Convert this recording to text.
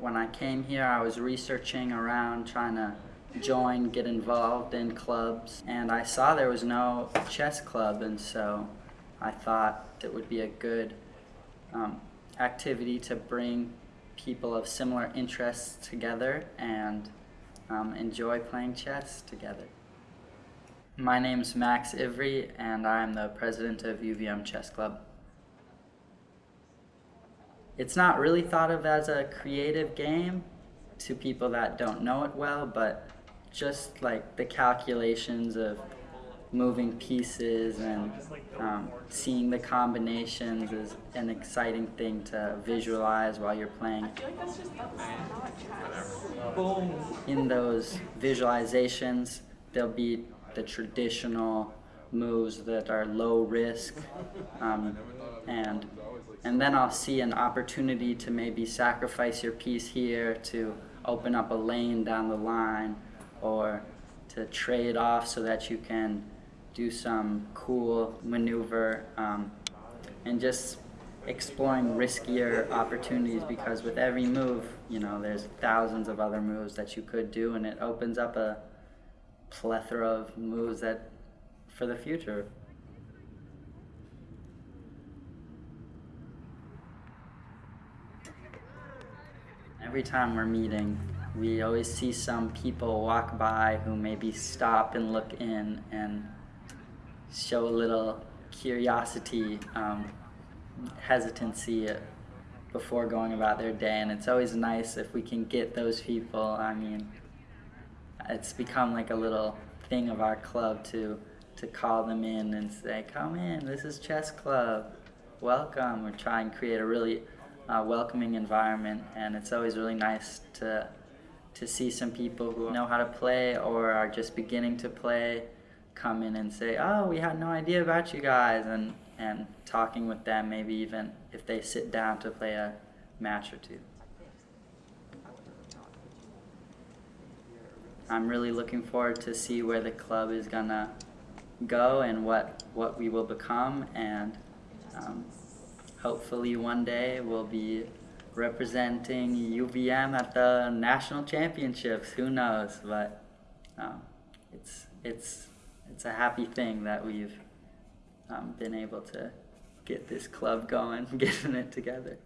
when I came here, I was researching around trying to join, get involved in clubs, and I saw there was no chess club, and so I thought it would be a good um, activity to bring people of similar interests together and um, enjoy playing chess together. My name is Max Ivry, and I'm the president of UVM Chess Club. It's not really thought of as a creative game to people that don't know it well, but just like the calculations of moving pieces and um, seeing the combinations is an exciting thing to visualize while you're playing. In those visualizations, there'll be the traditional moves that are low risk um, and and then I'll see an opportunity to maybe sacrifice your piece here to open up a lane down the line or to trade off so that you can do some cool maneuver um, and just exploring riskier opportunities because with every move, you know, there's thousands of other moves that you could do and it opens up a plethora of moves that for the future. Every time we're meeting, we always see some people walk by who maybe stop and look in and show a little curiosity, um, hesitancy before going about their day. And it's always nice if we can get those people. I mean, it's become like a little thing of our club to to call them in and say, "Come in, this is chess club, welcome." We're trying to create a really uh, welcoming environment, and it's always really nice to to see some people who know how to play or are just beginning to play come in and say, "Oh, we had no idea about you guys," and and talking with them, maybe even if they sit down to play a match or two. I'm really looking forward to see where the club is gonna go and what what we will become, and um, hopefully one day we'll be representing UVM at the national championships. Who knows? But um, it's it's it's a happy thing that we've um, been able to get this club going, getting it together.